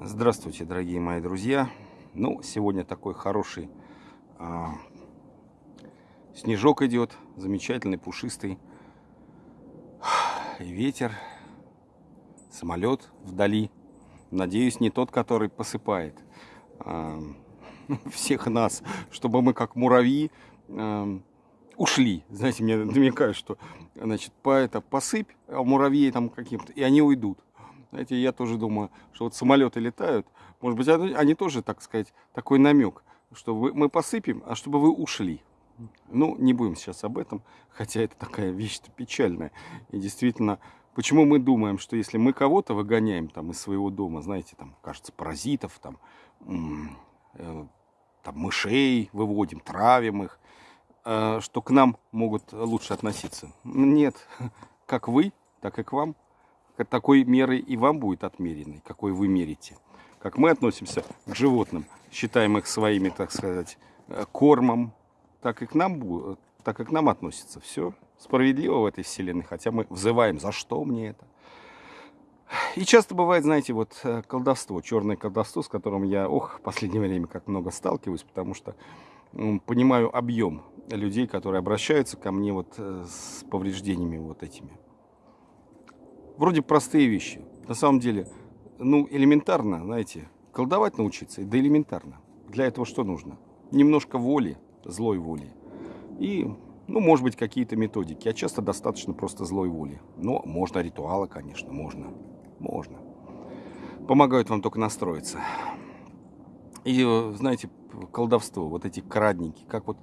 Здравствуйте, дорогие мои друзья. Ну, сегодня такой хороший а, снежок идет, замечательный, пушистый. И ветер, самолет вдали. Надеюсь, не тот, который посыпает а, всех нас, чтобы мы как муравьи а, ушли. Знаете, мне намекают, что значит, по это посыпь, а муравьи там каким-то, и они уйдут. Знаете, я тоже думаю, что вот самолеты летают, может быть, они, тоже, так сказать, такой намек, что вы, мы посыпем, а чтобы вы ушли. Ну, не будем сейчас об этом, хотя это такая вещь печальная. И действительно, почему мы думаем, что если мы кого-то выгоняем там из своего дома, знаете, там, кажется, паразитов, там, э, там мышей выводим, травим их, э, что к нам могут лучше относиться. Нет, как вы, так и к вам такой меры и вам будет отмеренной, какой вы мерите. Как мы относимся к животным, считаем их своими, так сказать, э, кормом, так и к нам, так и к нам относятся. Все справедливо в этой вселенной, хотя мы взываем, за что мне это? И часто бывает, знаете, вот э, колдовство, черное колдовство, с которым я, ох, в последнее время как много сталкиваюсь, потому что понимаю объем людей, которые обращаются ко мне вот э, с повреждениями вот этими вроде простые вещи. На самом деле, ну, элементарно, знаете, колдовать научиться, да элементарно. Для этого что нужно? Немножко воли, злой воли. И, ну, может быть, какие-то методики. А часто достаточно просто злой воли. Но можно ритуалы, конечно, можно. Можно. Помогают вам только настроиться. И, знаете, колдовство, вот эти крадники, как вот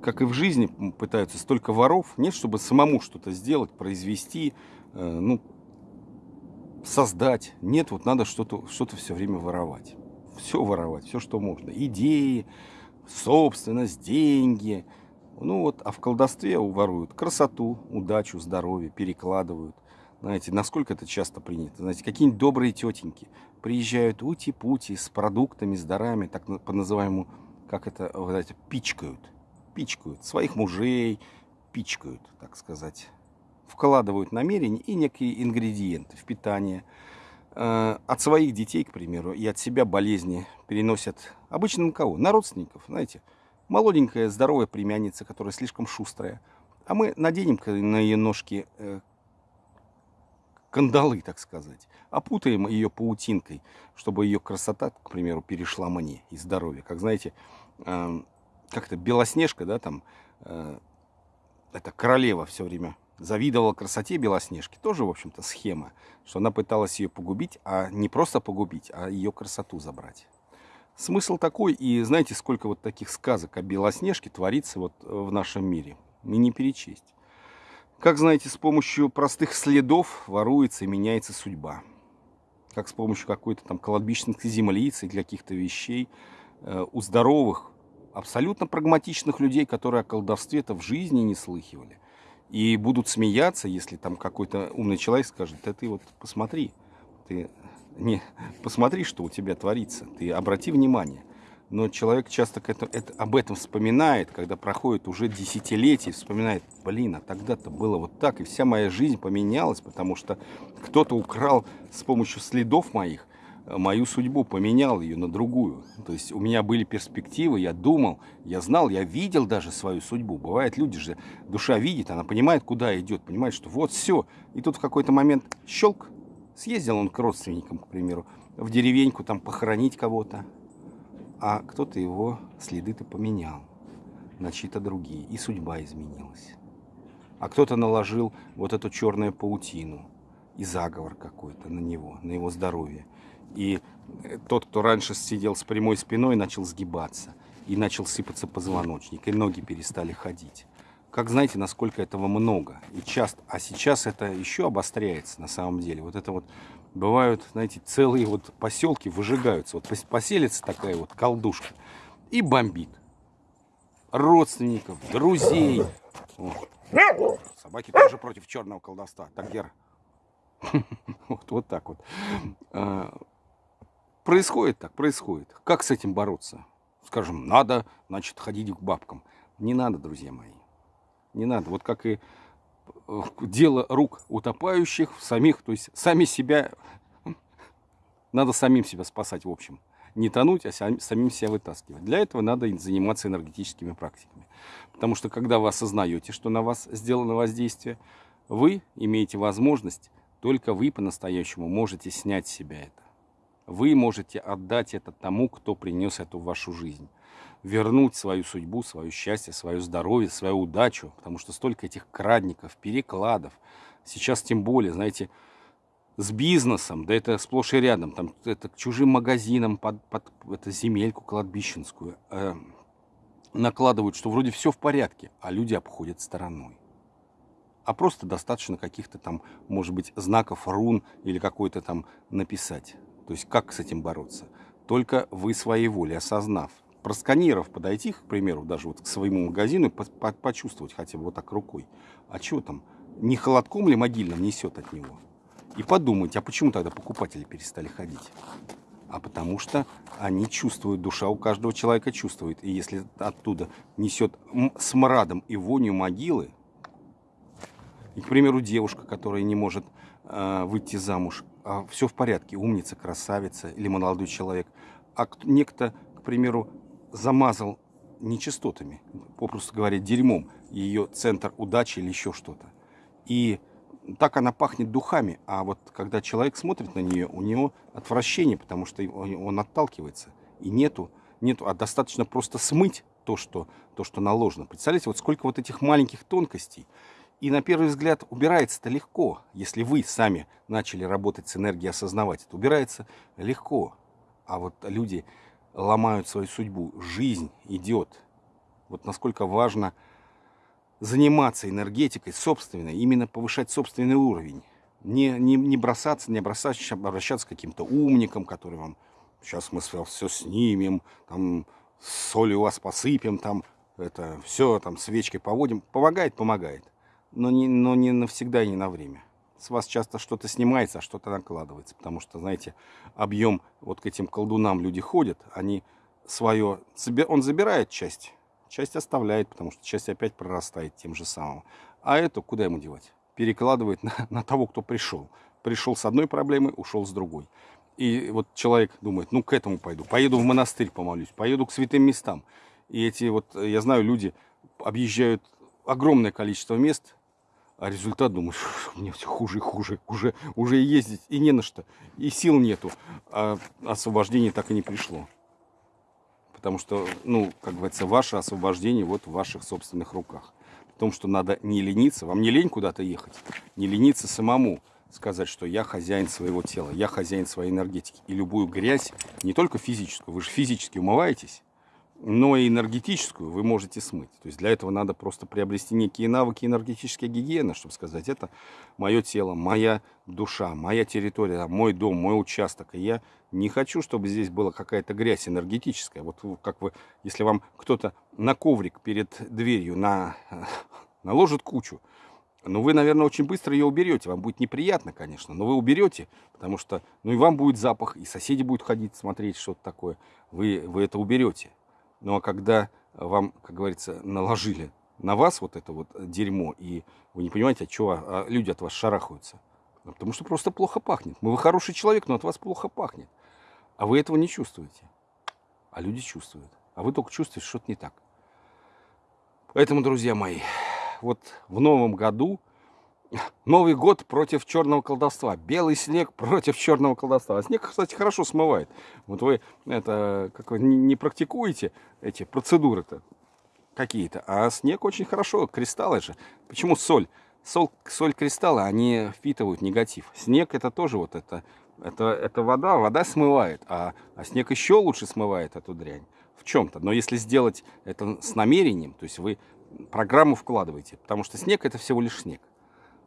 как и в жизни пытаются столько воров, нет, чтобы самому что-то сделать, произвести, э, ну, создать. Нет, вот надо что-то что, -то, все время воровать. Все воровать, все, что можно. Идеи, собственность, деньги. Ну вот, а в колдовстве воруют красоту, удачу, здоровье, перекладывают. Знаете, насколько это часто принято. Знаете, какие-нибудь добрые тетеньки приезжают ути-пути с продуктами, с дарами, так по называемому, как это, знаете, пичкают. Пичкают своих мужей, пичкают, так сказать вкладывают намерения и некие ингредиенты в питание. Э, от своих детей, к примеру, и от себя болезни переносят обычно на кого? На родственников, знаете. Молоденькая, здоровая племянница, которая слишком шустрая. А мы наденем на ее ножки э, кандалы, так сказать. Опутаем ее паутинкой, чтобы ее красота, к примеру, перешла мне и здоровье. Как знаете, э, как-то Белоснежка, да, там, это королева все время завидовала красоте Белоснежки. Тоже, в общем-то, схема, что она пыталась ее погубить, а не просто погубить, а ее красоту забрать. Смысл такой, и знаете, сколько вот таких сказок о Белоснежке творится вот в нашем мире. И не перечесть. Как знаете, с помощью простых следов воруется и меняется судьба. Как с помощью какой-то там кладбищных землиц и каких-то вещей э, у здоровых, абсолютно прагматичных людей, которые о колдовстве-то в жизни не слыхивали – и будут смеяться, если там какой-то умный человек скажет, да ты вот посмотри, ты не посмотри, что у тебя творится, ты обрати внимание. Но человек часто это, это, об этом вспоминает, когда проходит уже десятилетия, вспоминает, блин, а тогда-то было вот так, и вся моя жизнь поменялась, потому что кто-то украл с помощью следов моих мою судьбу, поменял ее на другую. То есть у меня были перспективы, я думал, я знал, я видел даже свою судьбу. Бывает, люди же, душа видит, она понимает, куда идет, понимает, что вот все. И тут в какой-то момент щелк, съездил он к родственникам, к примеру, в деревеньку там похоронить кого-то, а кто-то его следы-то поменял на чьи-то другие, и судьба изменилась. А кто-то наложил вот эту черную паутину и заговор какой-то на него, на его здоровье. И тот, кто раньше сидел с прямой спиной, начал сгибаться. И начал сыпаться позвоночник. И ноги перестали ходить. Как знаете, насколько этого много. И часто. А сейчас это еще обостряется на самом деле. Вот это вот бывают, знаете, целые вот поселки выжигаются. Вот поселится такая вот колдушка и бомбит. Родственников, друзей. О. Собаки тоже против черного колдовства. Так, Гера. Вот, вот так вот. Происходит так, происходит. Как с этим бороться? Скажем, надо, значит, ходить к бабкам. Не надо, друзья мои. Не надо. Вот как и э, дело рук утопающих, самих, то есть сами себя Надо самим себя спасать, в общем. Не тонуть, а самим себя вытаскивать. Для этого надо заниматься энергетическими практиками. Потому что когда вы осознаете, что на вас сделано воздействие, вы имеете возможность, только вы по-настоящему можете снять с себя это. Вы можете отдать это тому, кто принес эту в вашу жизнь. Вернуть свою судьбу, свое счастье, свое здоровье, свою удачу. Потому что столько этих крадников, перекладов. Сейчас тем более, знаете, с бизнесом, да это сплошь и рядом, там это к чужим магазинам под, под это земельку кладбищенскую э, накладывают, что вроде все в порядке, а люди обходят стороной. А просто достаточно каких-то там, может быть, знаков рун или какой-то там написать. То есть как с этим бороться? Только вы своей волей, осознав, просканировав, подойти, к примеру, даже вот к своему магазину по -по почувствовать хотя бы вот так рукой. А что там? Не холодком ли могильным несет от него? И подумать, а почему тогда покупатели перестали ходить? А потому что они чувствуют, душа у каждого человека чувствует. И если оттуда несет смрадом и вонью могилы, и, к примеру, девушка, которая не может э, выйти замуж, а все в порядке, умница, красавица или молодой человек, а некто, к примеру, замазал нечистотами, попросту говоря, дерьмом, ее центр удачи или еще что-то. И так она пахнет духами, а вот когда человек смотрит на нее, у него отвращение, потому что он отталкивается. И нету, нету, а достаточно просто смыть то, что, то, что наложено. Представляете, вот сколько вот этих маленьких тонкостей. И на первый взгляд убирается-то легко, если вы сами начали работать с энергией, осознавать это. Убирается легко. А вот люди ломают свою судьбу. Жизнь идет. Вот насколько важно заниматься энергетикой собственной, именно повышать собственный уровень. Не, не, не бросаться, не бросаться, обращаться к каким-то умникам, которые вам сейчас мы все, снимем, там соль у вас посыпем, там это все, там свечкой поводим. Помогает, помогает. Но не, но не навсегда и не на время. С вас часто что-то снимается, а что-то накладывается. Потому что, знаете, объем, вот к этим колдунам люди ходят, они свое, он забирает часть Часть оставляет, потому что часть опять прорастает тем же самым. А эту куда ему девать? Перекладывает на, на того, кто пришел. Пришел с одной проблемой, ушел с другой. И вот человек думает, ну к этому пойду, поеду в монастырь помолюсь, поеду к святым местам. И эти вот, я знаю, люди объезжают огромное количество мест, а результат, думаешь, мне все хуже и хуже, уже, уже ездить и не на что, и сил нету, а освобождение так и не пришло. Потому что, ну, как говорится, ваше освобождение вот в ваших собственных руках. В том, что надо не лениться, вам не лень куда-то ехать, не лениться самому сказать, что я хозяин своего тела, я хозяин своей энергетики. И любую грязь, не только физическую, вы же физически умываетесь, но и энергетическую вы можете смыть. То есть для этого надо просто приобрести некие навыки энергетической гигиены, чтобы сказать, это мое тело, моя душа, моя территория, мой дом, мой участок. И я не хочу, чтобы здесь была какая-то грязь энергетическая. Вот как вы, если вам кто-то на коврик перед дверью на, наложит кучу, ну, вы, наверное, очень быстро ее уберете. Вам будет неприятно, конечно, но вы уберете, потому что, ну, и вам будет запах, и соседи будут ходить, смотреть, что-то такое. Вы, вы это уберете. Ну а когда вам, как говорится, наложили на вас вот это вот дерьмо, и вы не понимаете, от чего а люди от вас шарахаются. Ну, потому что просто плохо пахнет. Мы вы хороший человек, но от вас плохо пахнет. А вы этого не чувствуете. А люди чувствуют. А вы только чувствуете, что-то не так. Поэтому, друзья мои, вот в новом году Новый год против черного колдовства. Белый снег против черного колдовства. А снег, кстати, хорошо смывает. Вот вы это как вы не практикуете эти процедуры-то какие-то, а снег очень хорошо, кристаллы же. Почему соль? Соль, соль кристаллы, они впитывают негатив. Снег это тоже вот это, это, это вода, вода смывает, а, а снег еще лучше смывает эту дрянь в чем-то. Но если сделать это с намерением, то есть вы программу вкладываете, потому что снег это всего лишь снег.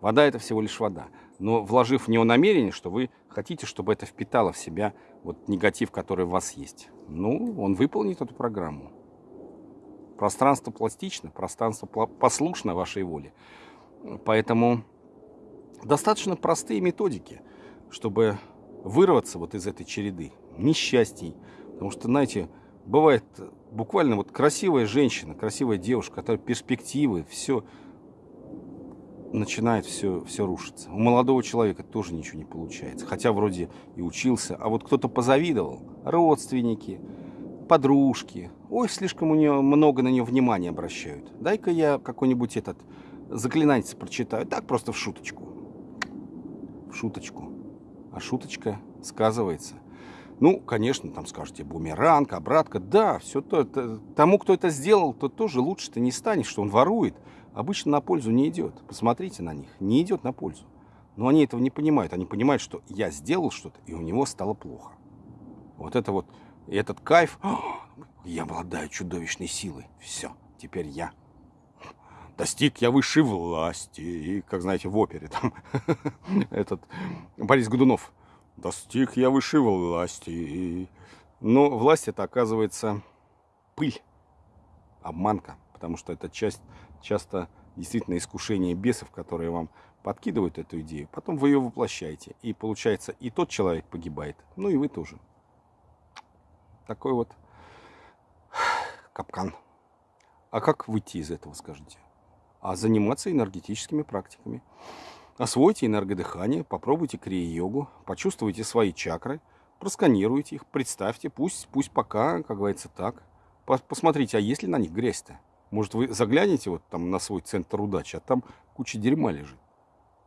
Вода это всего лишь вода. Но вложив в него намерение, что вы хотите, чтобы это впитало в себя вот негатив, который в вас есть. Ну, он выполнит эту программу. Пространство пластично, пространство послушно вашей воле. Поэтому достаточно простые методики, чтобы вырваться вот из этой череды несчастий. Потому что, знаете, бывает буквально вот красивая женщина, красивая девушка, которая перспективы, все начинает все, все рушиться. У молодого человека тоже ничего не получается. Хотя вроде и учился. А вот кто-то позавидовал. Родственники, подружки. Ой, слишком у нее много на нее внимания обращают. Дай-ка я какой-нибудь этот заклинательство прочитаю. Так просто в шуточку. В шуточку. А шуточка сказывается. Ну, конечно, там скажете, бумеранг, обратка. Да, все то. Это, тому, кто это сделал, то тоже лучше ты не станешь, что он ворует обычно на пользу не идет. Посмотрите на них, не идет на пользу. Но они этого не понимают. Они понимают, что я сделал что-то, и у него стало плохо. Вот это вот, этот кайф, я обладаю чудовищной силой. Все, теперь я. Достиг я высшей власти. И, как знаете, в опере там этот Борис Годунов. Достиг я высшей власти. Но власть это оказывается пыль, обманка, потому что это часть часто действительно искушение бесов, которые вам подкидывают эту идею, потом вы ее воплощаете. И получается, и тот человек погибает, ну и вы тоже. Такой вот капкан. А как выйти из этого, скажите? А заниматься энергетическими практиками. Освойте энергодыхание, попробуйте крия-йогу, почувствуйте свои чакры, просканируйте их, представьте, пусть, пусть пока, как говорится, так. Посмотрите, а есть ли на них грязь-то? Может, вы заглянете вот там на свой центр удачи, а там куча дерьма лежит.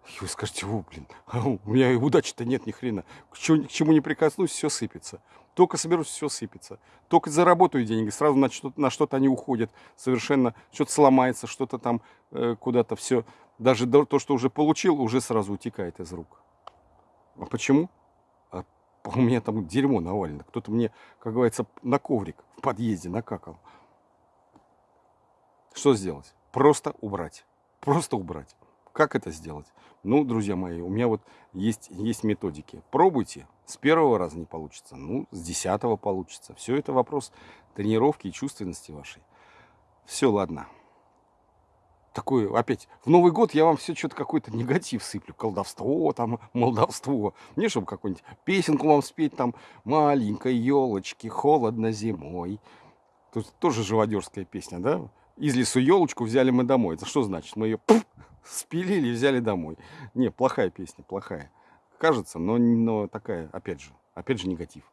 И вы скажете, о, блин, а у меня и удачи-то нет ни хрена. К, чему, к чему не прикоснусь, все сыпется. Только соберусь, все сыпется. Только заработаю деньги, сразу на что-то, на что-то они уходят. Совершенно что-то сломается, что-то там э, куда-то все. Даже то, что уже получил, уже сразу утекает из рук. А почему? А у меня там дерьмо навалено. Кто-то мне, как говорится, на коврик в подъезде накакал. Что сделать? Просто убрать. Просто убрать. Как это сделать? Ну, друзья мои, у меня вот есть, есть методики. Пробуйте. С первого раза не получится. Ну, с десятого получится. Все это вопрос тренировки и чувственности вашей. Все, ладно. Такой, опять, в Новый год я вам все что-то какой-то негатив сыплю. Колдовство, там, молдовство. Мне, чтобы какую-нибудь песенку вам спеть, там, маленькой елочки, холодно зимой. Тут тоже живодерская песня, да? из лесу елочку взяли мы домой. Это что значит? Мы ее пуф, спилили взяли домой. Не, плохая песня, плохая. Кажется, но, но такая, опять же, опять же негатив.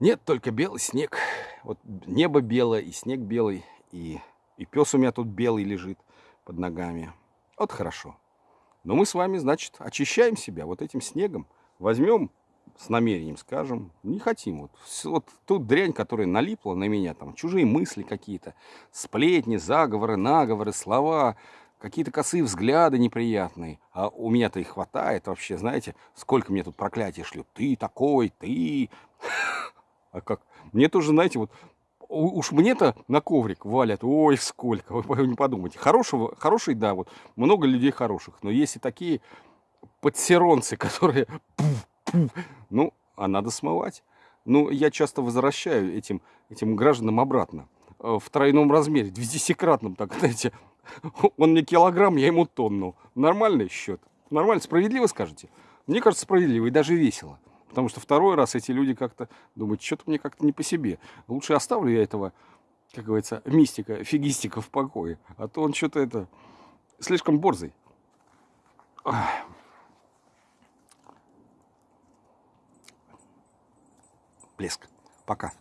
Нет, только белый снег. Вот небо белое, и снег белый, и, и пес у меня тут белый лежит под ногами. Вот хорошо. Но мы с вами, значит, очищаем себя вот этим снегом. Возьмем с намерением скажем, не хотим. Вот, вот тут дрянь, которая налипла на меня, там чужие мысли какие-то, сплетни, заговоры, наговоры, слова, какие-то косые взгляды неприятные. А у меня-то их хватает вообще, знаете, сколько мне тут проклятия шлют. Ты такой, ты. А как? Мне тоже, знаете, вот уж мне-то на коврик валят, ой, сколько, вы не подумайте. Хорошего, хороший, да, вот много людей хороших, но есть и такие подсеронцы, которые ну, а надо смывать. Ну, я часто возвращаю этим, этим гражданам обратно. Э, в тройном размере, десятикратном, так, знаете. Он мне килограмм, я ему тонну. Нормальный счет. Нормально, справедливо скажете? Мне кажется, справедливо и даже весело. Потому что второй раз эти люди как-то думают, что-то мне как-то не по себе. Лучше оставлю я этого, как говорится, мистика, фигистика в покое. А то он что-то это слишком борзый. Блеск. Пока.